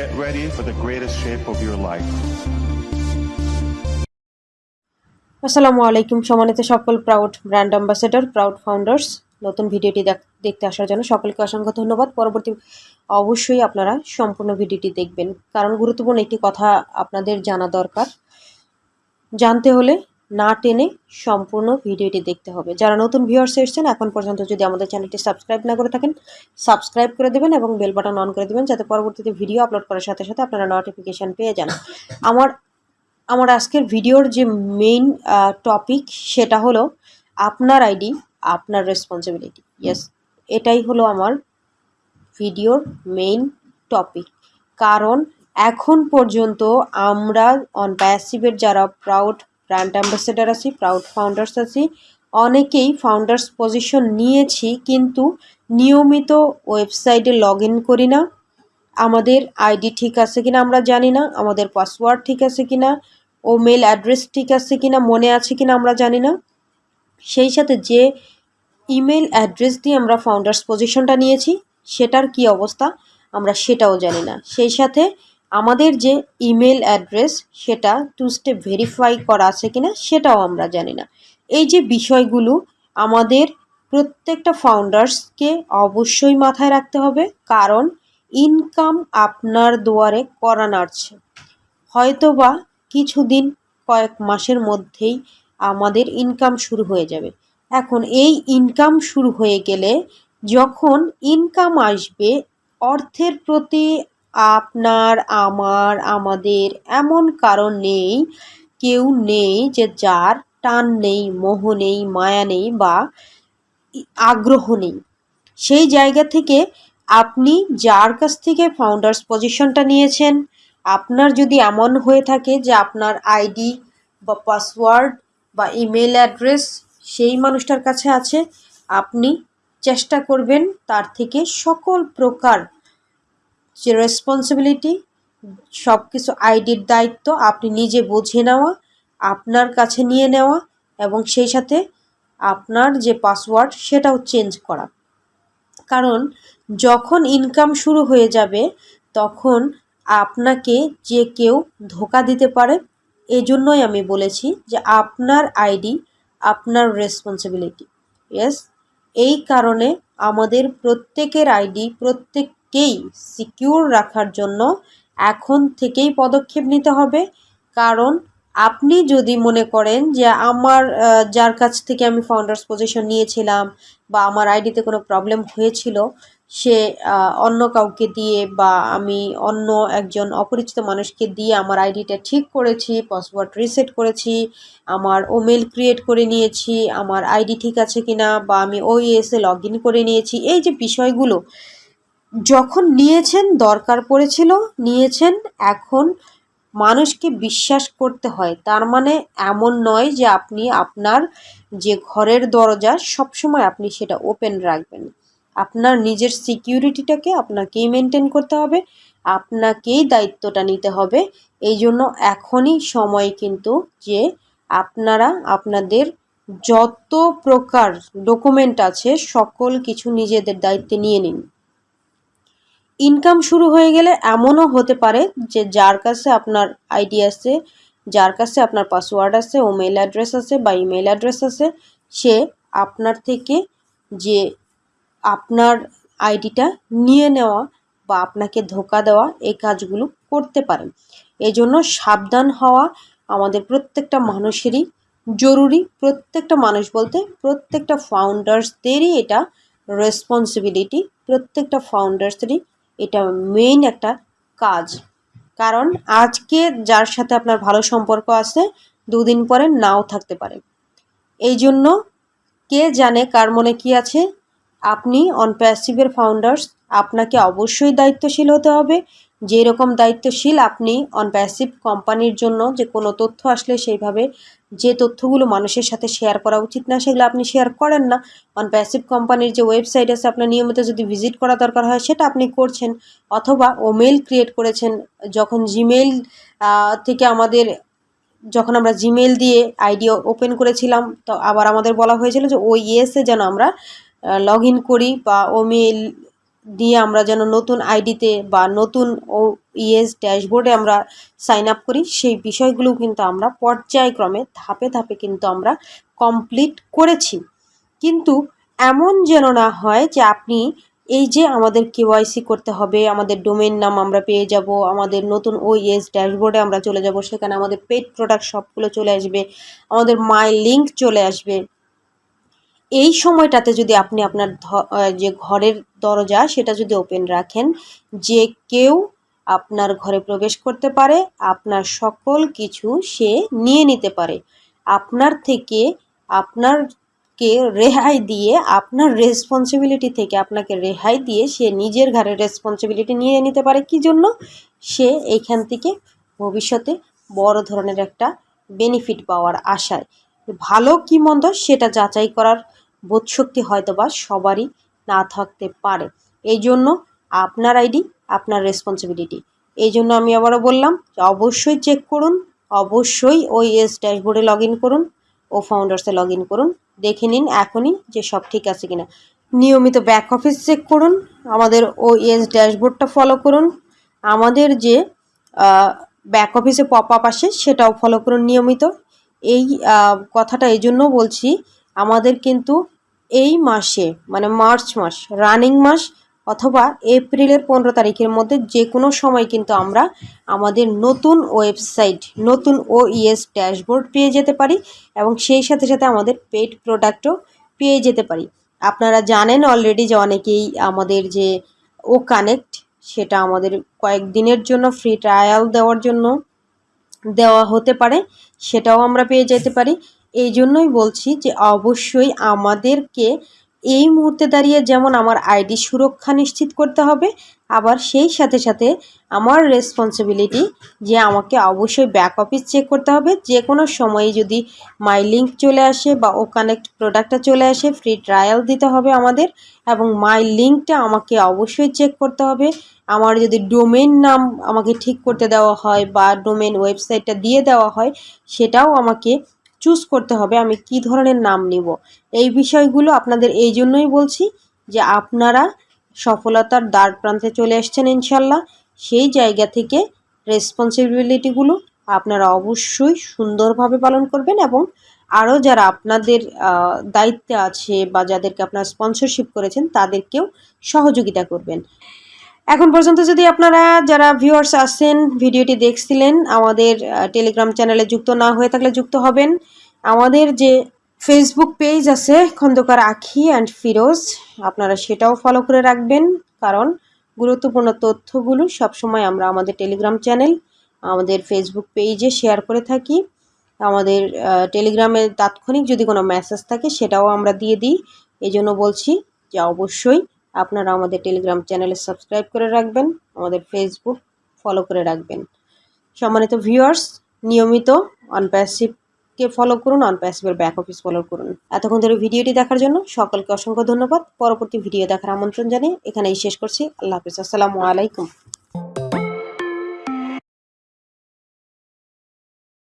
Get ready for the greatest shape of your life. আসসালামু আলাইকুম, সম্মানিত সকল proud brand ambassador proud founders নতুন ভিডিওটি দেখ- দেখতে আসার জন্য সকলকে অসংখ্য ধন্যবাদ। পরবর্তী অবশ্যই আপনারা সম্পূর্ণ ভিডিওটি দেখবেন। কারণ গুরুত্বপূর্ণ একটি কথা আপনাদের জানা দরকার। জানতে হলে না টেনে সম্পূর্ণ ভিডিওটি দেখতে হবে। যারা নতুন ভিউয়ার্স এসেছেন, এখন পর্যন্ত যদি আমাদের চ্যানেলটি সাবস্ক্রাইব না করে থাকেন সাবস্ক্রাইব করে দেবেন এবং বেল বাটন অন করে দেবেন যাতে পরবর্তীতে ভিডিও আপলোড করার সাথে সাথে আপনারা নোটিফিকেশান পেয়ে যান। আমার আমার আজকের ভিডিওর যে মেইন টপিক সেটা হলো আপনার আইডি আপনার রেসপন্সিবিলিটি ইয়েস এটাই হলো আমার ভিডিওর মেইন টপিক কারণ এখন পর্যন্ত আমরা অন প্যাসিভের যারা প্রাউড ব্র্যান্ড অ্যাম্বাসেডার আছি প্রাউড ফাউন্ডার্স আছি। অনেকেই ফাউন্ডার্স পজিশন নিয়েছি, কিন্তু নিয়মিত ওয়েবসাইটে লগ করি না। আমাদের আইডি ঠিক আছে কিনা আমরা জানি না, আমাদের পাসওয়ার্ড ঠিক আছে কিনা, ও মেল অ্যাড্রেস ঠিক আছে কিনা, মনে আছে কিনা আমরা জানি না। সেই সাথে যে ইমেল অ্যাড্রেস দিয়ে আমরা ফাউন্ডার্স পজিশনটা নিয়েছি, সেটার কি অবস্থা? আমরা সেটাও জানি না। সেই সাথে আমাদের যে ইমেল অ্যাড্রেস সেটা টু স্টেপ ভেরিফাই করা আছে কিনা সেটাও আমরা জানি না। এই যে বিষয়গুলো, আমাদের প্রত্যেকটা ফাউন্ডার্সকে অবশ্যই মাথায় রাখতে হবে, কারণ ইনকাম আপনার দুয়ারে করা নাড়ছে। হয়তোবা কিছুদিন, কয়েক মাসের মধ্যেই আমাদের ইনকাম শুরু হয়ে যাবে। এখন এই ইনকাম শুরু হয়ে গেলে যখন ইনকাম আসবে, অর্থের প্রতি আপনার, আমার, আমাদের এমন কারণ নেই, কেউ নেই যে যার টান নেই, মোহ নেই, মায়া নেই বা আগ্রহ নেই। সেই জায়গা থেকে আপনি যার কাছ থেকে ফাউন্ডার্স পজিশনটা নিয়েছেন, আপনার যদি এমন হয়ে থাকে যে আপনার আইডি বা পাসওয়ার্ড বা ইমেল অ্যাড্রেস সেই মানুষটার কাছে আছে, আপনি চেষ্টা করবেন তার থেকে সকল প্রকার যে রেসপন্সিবিলিটি সব কিছু আইডির দায়িত্ব আপনি নিজে বুঝে নেওয়া, আপনার কাছে নিয়ে নেওয়া এবং সেই সাথে আপনার যে পাসওয়ার্ড সেটাও চেঞ্জ করা। কারণ যখন ইনকাম শুরু হয়ে যাবে, তখন আপনাকে যে কেউ ধোকা দিতে পারে, এজন্যই আমি বলেছি যে আপনার আইডি আপনার রেসপন্সিবিলিটি ইয়েস এই কারণে আমাদের প্রত্যেকের আইডি প্রত্যেককেই সিকিউর রাখার জন্য এখন থেকেই পদক্ষেপ নিতে হবে। কারণ আপনি যদি মনে করেন যে আমার যার কাছ থেকে আমি ফাউন্ডার্স পজিশন নিয়েছিলাম বা আমার আইডিতে কোনো প্রবলেম হয়েছিল, সে অন্য কাউকে দিয়ে বা আমি অন্য একজন অপরিচিত মানুষকে দিয়ে আমার আইডিটা ঠিক করেছি পাসওয়ার্ড রিসেট করেছি, আমার ওমেল ক্রিয়েট করে নিয়েছি, আমার আইডি ঠিক আছে কিনা বা আমি ওইএসে লগ ইন করে নিয়েছি, এই যে বিষয়গুলো যখন নিয়েছেন, দরকার পড়েছিল, নিয়েছেন, এখন মানুষকে বিশ্বাস করতে হয়। তার মানে এমন নয় যে আপনি আপনার যে ঘরের দরজা, সবসময় আপনি সেটা ওপেন রাখবেন। আপনার নিজের সিকিউরিটিটাকে আপনাকেই মেনটেন করতে হবে, আপনাকেই দায়িত্বটা নিতে হবে। এই জন্য এখনই সময় কিন্তু যে আপনারা, আপনাদের যত প্রকার ডকুমেন্ট আছে, সকল কিছু নিজেদের দায়িত্বে নিয়ে নিন। ইনকাম শুরু হয়ে গেলে এমনও হতে পারে যে যার কাছে আপনার আইডি আছে, যার কাছে আপনার পাসওয়ার্ড আছে, ও মেল অ্যাড্রেস আছে বা ইমেল অ্যাড্রেস আছে, সে আপনার থেকে যে আপনার আইডিটা নিয়ে নেওয়া বা আপনাকে ধোকা দেওয়া এই কাজগুলো করতে পারেন এই জন্য সাবধান হওয়া আমাদের প্রত্যেকটা মানুষেরই জরুরি। প্রত্যেকটা মানুষ বলতে প্রত্যেকটা ফাউন্ডার্সদেরই এটা রেসপন্সিবিলিটি প্রত্যেকটা ফাউন্ডার্সেরই এটা মেইন একটা কাজ। কারণ আজকে যার সাথে আপনার ভালো সম্পর্ক আছে, দুদিন পরে নাও থাকতে পারে। এই জন্য কে জানে কার মনে কি আছে? আপনি অনপ্যাসিভের ফাউন্ডার্স আপনাকে অবশ্যই দায়িত্বশীল হতে হবে। যেরকম দায়িত্বশীল আপনি অন প্যাসিভ কোম্পানির জন্য যে কোনো তথ্য আসলে সেইভাবে যে তথ্যগুলো মানুষের সাথে শেয়ার করা উচিত না, সেগুলো আপনি শেয়ার করেন না। অন প্যাসিভ কোম্পানির যে ওয়েবসাইট আছে, আপনার নিয়মিত যদি ভিজিট করা দরকার হয়, সেটা আপনি করছেন। অথবা ও মেল ক্রিয়েট করেছেন, যখন জিমেল থেকে আমাদের যখন আমরা জিমেল দিয়ে আইডি ওপেন করেছিলাম, তো আবার আমাদের বলা হয়েছিল যে ওই ইয়েসে যেন আমরা লগ ইন করি বা ও মেল দিয়ে আমরা যেন নতুন আইডিতে বা নতুন ও ইএস ড্যাশবোর্ডে আমরা সাইন আপ করি, সেই বিষয়গুলো কিন্তু আমরা পর্যায়ক্রমে ধাপে ধাপে কিন্তু আমরা কমপ্লিট করেছি। কিন্তু এমন যেন না হয় যে আপনি এই যে আমাদের কেওয়াইসি করতে হবে, আমাদের ডোমেন নাম আমরা পেয়ে যাব, আমাদের নতুন ওইএস ড্যাশবোর্ডে আমরা চলে যাব, সেখানে আমাদের পেড প্রোডাক্ট সবগুলো চলে আসবে, আমাদের মাই লিঙ্ক চলে আসবে এই সময়টাতে যদি আপনি আপনার যে ঘরের দরজা সেটা যদি ওপেন রাখেন, যে কেউ আপনার ঘরে প্রবেশ করতে পারে, আপনার সকল কিছু সে নিয়ে নিতে পারে। আপনার থেকে আপনারকে রেহাই দিয়ে, আপনার রেসপন্সিবিলিটি থেকে আপনাকে রেহাই দিয়ে সে নিজের ঘরের রেসপন্সিবিলিটি নিয়ে নিতে পারে। কি জন্য? সে এইখান থেকে ভবিষ্যতে বড় ধরনের একটা বেনিফিট পাওয়ার আশায়। ভালো কি মন্দ সেটা যাচাই করার বোধশক্তি হয়তো বা সবারই না থাকতে পারে। এই জন্য আপনার আইডি, আপনার রেসপন্সিবিলিটি এই জন্য আমি আবারও বললাম অবশ্যই চেক করুন, অবশ্যই ওই এস ড্যাশবোর্ডে লগ করুন, ও ফাউন্ডার্সে লগ করুন, দেখে নিন এখনই যে সব ঠিক আছে কিনা। নিয়মিত ব্যাক অফিস চেক করুন, আমাদের ও এস ড্যাশবোর্ডটা ফলো করুন, আমাদের যে ব্যাক অফিসে পপ আপ আসে সেটাও ফলো করুন নিয়মিত। এই কথাটা এই জন্য বলছি আমাদের কিন্তু এই মাসে মানে মার্চ মাস, রানিং মাস অথবা এপ্রিলের পনেরো তারিখের মধ্যে যে কোনো সময় কিন্তু আমরা আমাদের নতুন ওয়েবসাইট, নতুন ও ইএস ড্যাশবোর্ড পেয়ে যেতে পারি এবং সেই সাথে সাথে আমাদের পেড প্রোডাক্টও পেয়ে যেতে পারি। আপনারা জানেন অলরেডি যে অনেকেই আমাদের যে ও কানেক্ট, সেটা আমাদের কয়েকদিনের জন্য ফ্রি ট্রায়াল দেওয়ার জন্য দেওয়া হতে পারে, সেটাও আমরা পেয়ে যেতে পারি। এই জন্যই বলছি যে অবশ্যই আমাদেরকে এই মুহূর্তে দাঁড়িয়ে যেমন আমার আইডি সুরক্ষা নিশ্চিত করতে হবে, আবার সেই সাথে সাথে আমার রেসপন্সিবিলিটি যে আমাকে অবশ্যই ব্যাক অফিস চেক করতে হবে। যে কোনো সময়ে যদি মাই লিঙ্ক চলে আসে বা ও কানেক্ট প্রোডাক্টটা চলে আসে ফ্রি ট্রায়াল দিতে হবে আমাদের এবং মাই লিঙ্কটা আমাকে অবশ্যই চেক করতে হবে। আমার যদি ডোমেন নাম আমাকে ঠিক করতে দেওয়া হয় বা ডোমেন ওয়েবসাইটটা দিয়ে দেওয়া হয়, সেটাও আমাকে চুজ করতে হবে আমি কি ধরনের নাম নিব। এই বিষয়গুলো আপনাদের এই জন্যই বলছি যে আপনারা সফলতার দ্বার প্রান্তে চলে এসছেন ইনশাল্লাহ। সেই জায়গা থেকে রেসপন্সিবিলিটিগুলো আপনারা অবশ্যই সুন্দরভাবে পালন করবেন এবং আরও যারা আপনাদের দায়িত্বে আছে বা যাদেরকে আপনারা স্পন্সরশিপ করেছেন তাদেরকেও সহযোগিতা করবেন। এখন পর্যন্ত যদি আপনারা যারা ভিউয়ার্স আছেন, ভিডিওটি দেখছিলেন, আমাদের টেলিগ্রাম চ্যানেলে যুক্ত না হয়ে থাকলে যুক্ত হবেন। আমাদের যে ফেসবুক পেজ আছে, খন্দকার আখি অ্যান্ড ফিরোজ, আপনারা সেটাও ফলো করে রাখবেন। কারণ গুরুত্বপূর্ণ তথ্যগুলো সবসময় আমরা আমাদের টেলিগ্রাম চ্যানেল আমাদের ফেসবুক পেজে শেয়ার করে থাকি। আমাদের টেলিগ্রামে তাৎক্ষণিক যদি কোনো মেসেজ থাকে, সেটাও আমরা দিয়ে দিই। এই জন্য বলছি যে অবশ্যই আপনারা আমাদের টেলিগ্রাম চ্যানেলে সাবস্ক্রাইব করে রাখবেন, আমাদের ফেসবুক ফলো করে রাখবেন। সম্মানিত ভিউয়ার্স নিয়মিত অনপ্যাসিভকে ফলো করুন অনপ্যাসিভের ব্যাক অফিস ফলো করুন। এতক্ষণ ধরে ভিডিওটি দেখার জন্য সকলকে অসংখ্য ধন্যবাদ। পরবর্তী ভিডিও দেখার আমন্ত্রণ জানিয়ে এখানেই শেষ করছি। আল্লাহ হাফিজ। আসসালামু আলাইকুম।